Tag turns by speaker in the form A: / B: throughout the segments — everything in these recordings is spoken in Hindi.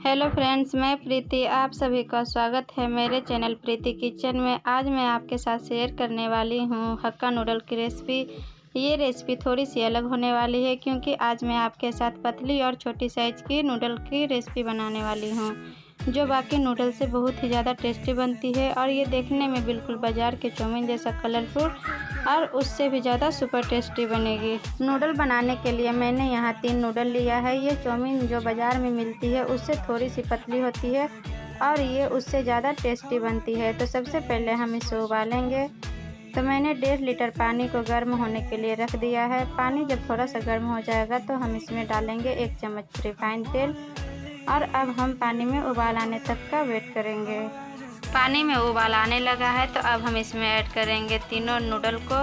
A: हेलो फ्रेंड्स, मैं प्रीति, आप सभी का स्वागत है मेरे चैनल प्रीति किचन में। आज मैं आपके साथ शेयर करने वाली हूँ हक्का नूडल की रेसिपी। ये रेसिपी थोड़ी सी अलग होने वाली है, क्योंकि आज मैं आपके साथ पतली और छोटी साइज़ की नूडल की रेसिपी बनाने वाली हूँ। जो बाकी नूडल से बहुत ही ज़्यादा टेस्टी बनती है और ये देखने में बिल्कुल बाज़ार के चौमिन जैसा कलरफुल और उससे भी ज़्यादा सुपर टेस्टी बनेगी। नूडल बनाने के लिए मैंने यहाँ तीन नूडल लिया है। ये चौमिन जो बाज़ार में मिलती है, उससे थोड़ी सी पतली होती है और ये उससे ज़्यादा टेस्टी बनती है। तो सबसे पहले हम इसे उबालेंगे। तो मैंने डेढ़ लीटर पानी को गर्म होने के लिए रख दिया है। पानी जब थोड़ा सा गर्म हो जाएगा तो हम इसमें डालेंगे एक चम्मच रिफाइंड तेल और अब हम पानी में उबाल आने तक का वेट करेंगे। पानी में उबाल आने लगा है तो अब हम इसमें ऐड करेंगे तीनों नूडल को।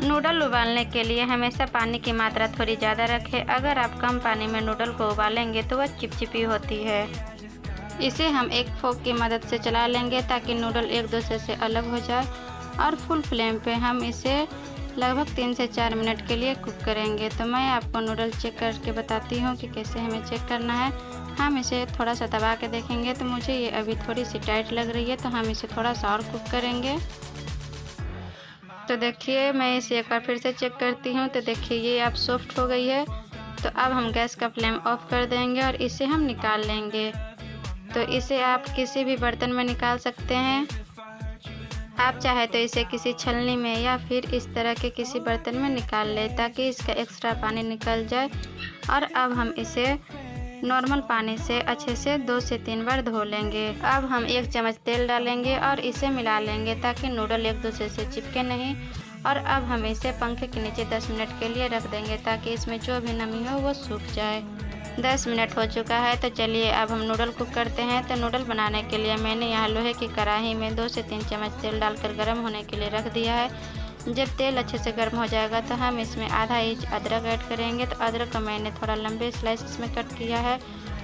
A: नूडल उबालने के लिए हमेशा पानी की मात्रा थोड़ी ज़्यादा रखें। अगर आप कम पानी में नूडल को उबालेंगे तो वह चिपचिपी होती है। इसे हम एक फोक की मदद से चला लेंगे, ताकि नूडल एक दूसरे से अलग हो जाए। और फुल फ्लेम पे हम इसे लगभग तीन से चार मिनट के लिए कुक करेंगे। तो मैं आपको नूडल चेक करके बताती हूँ कि कैसे हमें चेक करना है। हम इसे थोड़ा सा दबा के देखेंगे तो मुझे ये अभी थोड़ी सी टाइट लग रही है तो हम इसे थोड़ा सा और कुक करेंगे। तो देखिए, मैं इसे एक बार फिर से चेक करती हूँ तो देखिए ये अब सॉफ्ट हो गई है। तो अब हम गैस का फ्लेम ऑफ़ कर देंगे और इसे हम निकाल लेंगे। तो इसे आप किसी भी बर्तन में निकाल सकते हैं। आप चाहे तो इसे किसी छलनी में या फिर इस तरह के किसी बर्तन में निकाल लें, ताकि इसका एक्स्ट्रा पानी निकल जाए। और अब हम इसे नॉर्मल पानी से अच्छे से दो से तीन बार धो लेंगे। अब हम एक चम्मच तेल डालेंगे और इसे मिला लेंगे ताकि नूडल एक दूसरे से चिपके नहीं। और अब हम इसे पंखे के नीचे 10 मिनट के लिए रख देंगे ताकि इसमें जो भी नमी हो वो सूख जाए। 10 मिनट हो चुका है तो चलिए अब हम नूडल कुक करते हैं। तो नूडल बनाने के लिए मैंने यहाँ लोहे की कढ़ाई में दो से तीन चम्मच तेल डालकर गर्म होने के लिए रख दिया है। जब तेल अच्छे से गर्म हो जाएगा तो हम इसमें आधा इंच अदरक ऐड करेंगे। तो अदरक को मैंने थोड़ा लंबे स्लाइस इसमें कट किया है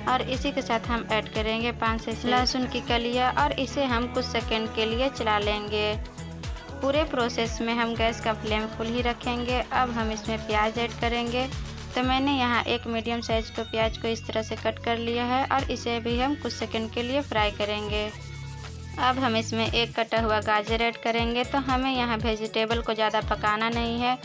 A: और इसी के साथ हम ऐड करेंगे पाँच से लहसुन की कलिया और इसे हम कुछ सेकंड के लिए चला लेंगे। पूरे प्रोसेस में हम गैस का फ्लेम फुल ही रखेंगे। अब हम इसमें प्याज ऐड करेंगे। तो मैंने यहाँ एक मीडियम साइज़ को प्याज को इस तरह से कट कर लिया है और इसे भी हम कुछ सेकंड के लिए फ्राई करेंगे। अब हम इसमें एक कटा हुआ गाजर ऐड करेंगे तो हमें यहाँ वेजिटेबल को ज़्यादा पकाना नहीं है।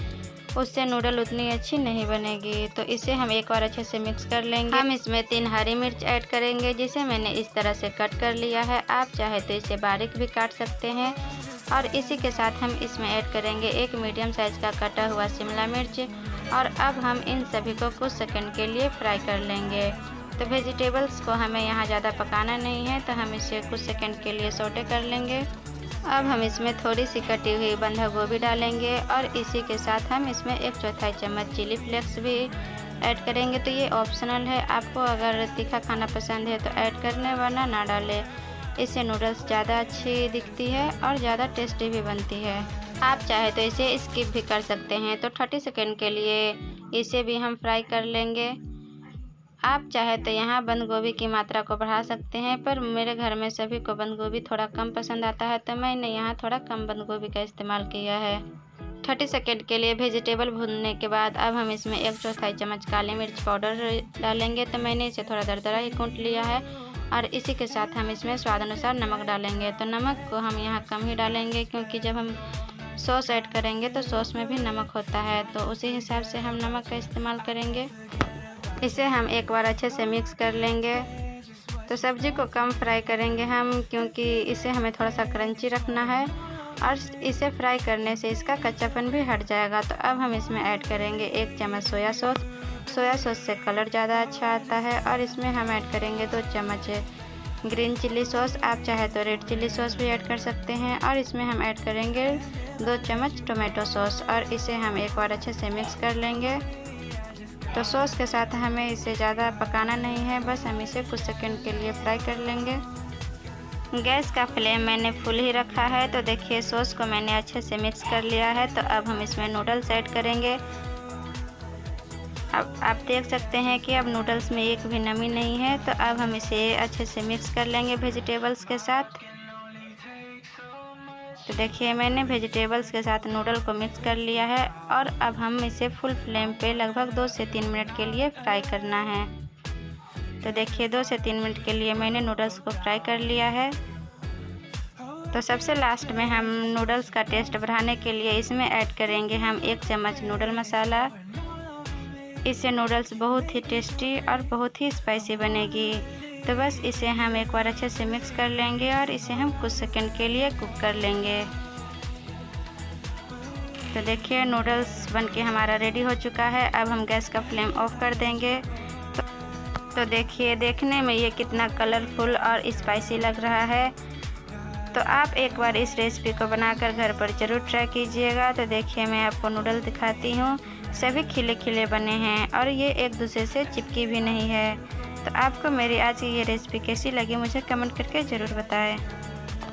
A: उससे नूडल उतनी अच्छी नहीं बनेगी तो इसे हम एक बार अच्छे से मिक्स कर लेंगे। हम इसमें तीन हरी मिर्च ऐड करेंगे, जिसे मैंने इस तरह से कट कर लिया है। आप चाहे तो इसे बारीक भी काट सकते हैं। और इसी के साथ हम इसमें ऐड करेंगे एक मीडियम साइज़ का कटा हुआ शिमला मिर्च। और अब हम इन सभी को कुछ सेकंड के लिए फ्राई कर लेंगे। तो वेजिटेबल्स को हमें यहाँ ज़्यादा पकाना नहीं है तो हम इसे कुछ सेकंड के लिए सोटे कर लेंगे। अब हम इसमें थोड़ी सी कटी हुई बंधा गोभी डालेंगे और इसी के साथ हम इसमें एक चौथाई चम्मच चिली फ्लेक्स भी ऐड करेंगे। तो ये ऑप्शनल है। आपको अगर तीखा खाना पसंद है तो ऐड करने वरना ना डालें। इससे नूडल्स ज़्यादा अच्छी दिखती है और ज़्यादा टेस्टी भी बनती है। आप चाहे तो इसे स्किप भी कर सकते हैं। तो थर्टी सेकेंड के लिए इसे भी हम फ्राई कर लेंगे। आप चाहे तो यहाँ बंद गोभी की मात्रा को बढ़ा सकते हैं, पर मेरे घर में सभी को बंद गोभी थोड़ा कम पसंद आता है तो मैंने यहाँ थोड़ा कम बंद गोभी का इस्तेमाल किया है। थर्टी सेकेंड के लिए वेजिटेबल भूनने के बाद अब हम इसमें एक चौथाई चम्मच काली मिर्च पाउडर डालेंगे तो मैंने इसे थोड़ा दरदरा ही कूट लिया है, और इसी के साथ हम इसमें स्वाद अनुसार नमक डालेंगे। तो नमक को हम यहाँ कम ही डालेंगे, क्योंकि जब हम सॉस ऐड करेंगे तो सॉस में भी नमक होता है तो उसी हिसाब से हम नमक का इस्तेमाल करेंगे। इसे हम एक बार अच्छे से मिक्स कर लेंगे। तो सब्ज़ी को कम फ्राई करेंगे हम, क्योंकि इसे हमें थोड़ा सा क्रंची रखना है। और इसे फ्राई करने से इसका कच्चापन भी हट जाएगा। तो अब हम इसमें ऐड करेंगे एक चम्मच सोया सॉस सोया सॉस से कलर ज़्यादा अच्छा आता है और इसमें हम ऐड करेंगे दो चम्मच ग्रीन चिल्ली सॉस आप चाहे तो रेड चिल्ली सॉस भी ऐड कर सकते हैं। और इसमें हम ऐड करेंगे दो चम्मच टोमेटो सॉस और इसे हम एक बार अच्छे से मिक्स कर लेंगे। तो सॉस के साथ हमें इसे ज़्यादा पकाना नहीं है, बस हम इसे कुछ सेकंड के लिए फ्राई कर लेंगे। गैस का फ्लेम मैंने फुल ही रखा है तो देखिए सॉस को मैंने अच्छे से मिक्स कर लिया है तो अब हम इसमें नूडल्स ऐड करेंगे। अब आप देख सकते हैं कि अब नूडल्स में एक भी नमी नहीं है तो अब हम इसे अच्छे से मिक्स कर लेंगे वेजिटेबल्स के साथ। तो देखिए, मैंने वेजिटेबल्स के साथ नूडल को मिक्स कर लिया है और अब हम इसे फुल फ्लेम पे लगभग दो से तीन मिनट के लिए फ्राई करना है। तो देखिए, दो से तीन मिनट के लिए मैंने नूडल्स को फ्राई कर लिया है। तो सबसे लास्ट में हम नूडल्स का टेस्ट बढ़ाने के लिए इसमें ऐड करेंगे हम एक चम्मच नूडल मसाला इससे नूडल्स बहुत ही टेस्टी और बहुत ही स्पाइसी बनेगी। तो बस इसे हम एक बार अच्छे से मिक्स कर लेंगे और इसे हम कुछ सेकंड के लिए कुक कर लेंगे। तो देखिए नूडल्स बनके हमारा रेडी हो चुका है। अब हम गैस का फ्लेम ऑफ़ कर देंगे। तो, तो देखिए देखने में ये कितना कलरफुल और स्पाइसी लग रहा है। तो आप एक बार इस रेसिपी को बनाकर घर पर ज़रूर ट्राई कीजिएगा। तो देखिए मैं आपको नूडल दिखाती हूँ। सभी खिले खिले बने हैं और ये एक दूसरे से चिपकी भी नहीं है। तो आपको मेरी आज की ये रेसिपी कैसी लगी मुझे कमेंट करके ज़रूर बताएँ।